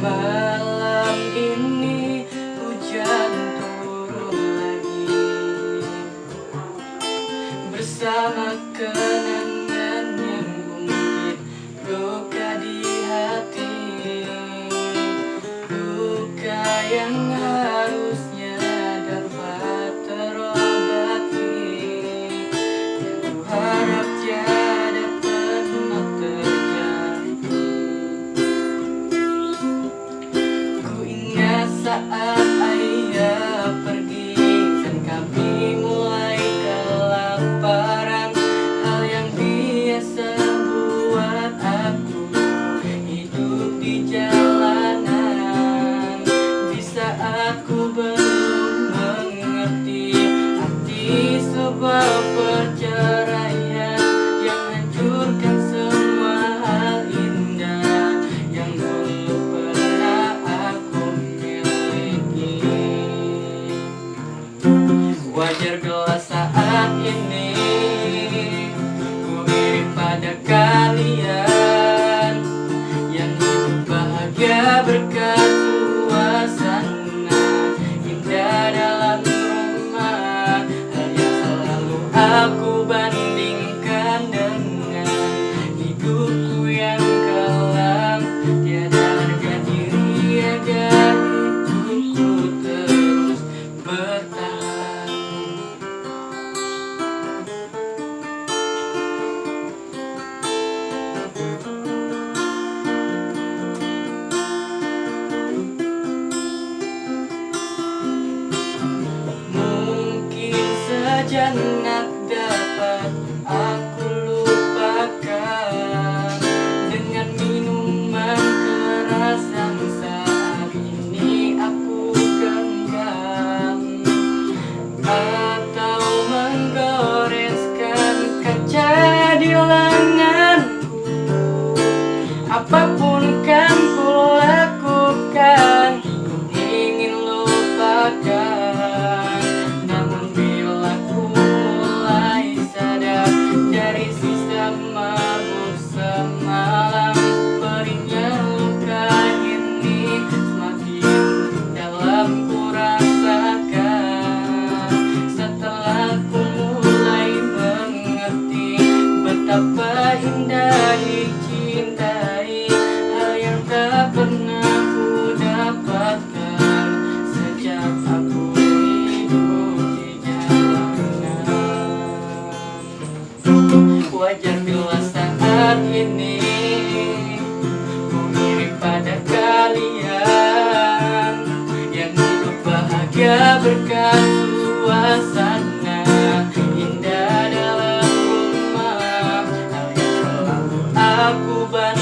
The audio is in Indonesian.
Malam ini hujan turun lagi. Bersama kenangan yang mungkin luka di hati. Luka yang saat Wajar sejenak dapat aku lupakan. Dengan minuman keras yang saat ini aku genggam. Atau menggoreskan kaca di lenganku. Apa pun Betapa indah dicintai Hal yang tak pernah ku dapatkan Sejak aku hidup di jalanan Wajar bila saat ini Ku iri pada kalian Yang hidup bahagia berkat berubah